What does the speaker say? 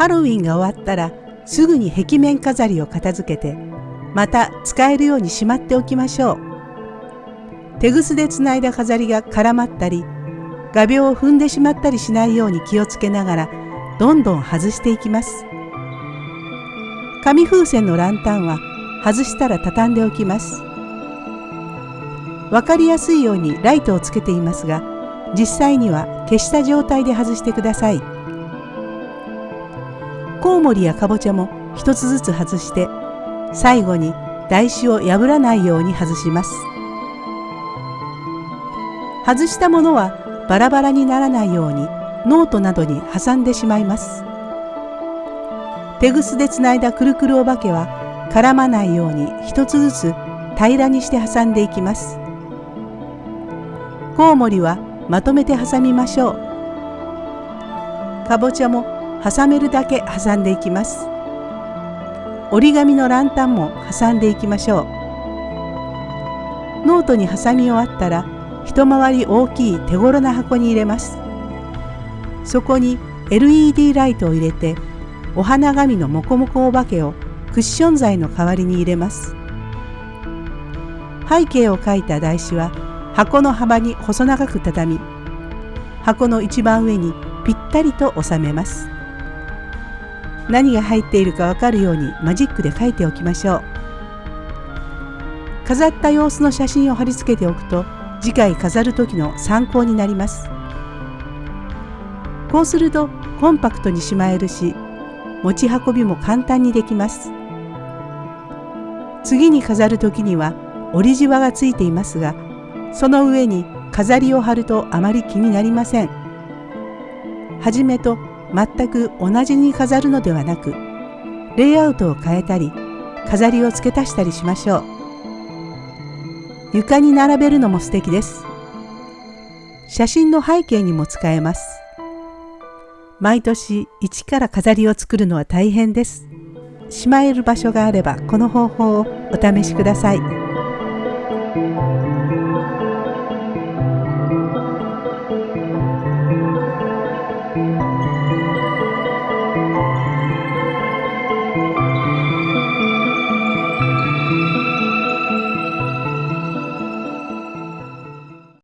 ハロウィンが終わったらすぐに壁面飾りを片付けてまた使えるようにしまっておきましょう。手ぐすでつないだ飾りが絡まったり画鋲を踏んでしまったりしないように気をつけながらどんどん外していきます。紙風船のランタンは外したら畳んでおきます。わかりやすいようにライトをつけていますが実際には消した状態で外してください。コウモリやかぼちゃも一つずつ外して最後に台紙を破らないように外します。外したものはバラバラにならないようにノートなどに挟んでしまいます。手ぐすでつないだくるくるお化けは絡まないように一つずつ平らにして挟んでいきます。コウモリはまとめて挟みましょう。かぼちゃも挟めるだけ挟んでいきます。折り紙のランタンも挟んでいきましょう。ノートに挟み終わったら一回り大きい手頃な箱に入れます。そこに LED ライトを入れてお花紙のモコモコお化けをクッション材の代わりに入れます。背景を描いた台紙は箱の幅に細長く畳み箱の一番上にぴったりと収めます何が入っているかわかるようにマジックで書いておきましょう。飾った様子の写真を貼り付けておくと次回飾る時の参考になります。こうするとコンパクトにしまえるし持ち運びも簡単にできます。次に飾る時には折りじわがついていますがその上に飾りを貼るとあまり気になりません。はじめと全く同じに飾るのではなく、レイアウトを変えたり、飾りを付け足したりしましょう。床に並べるのも素敵です。写真の背景にも使えます。毎年一から飾りを作るのは大変です。しまえる場所があればこの方法をお試しください。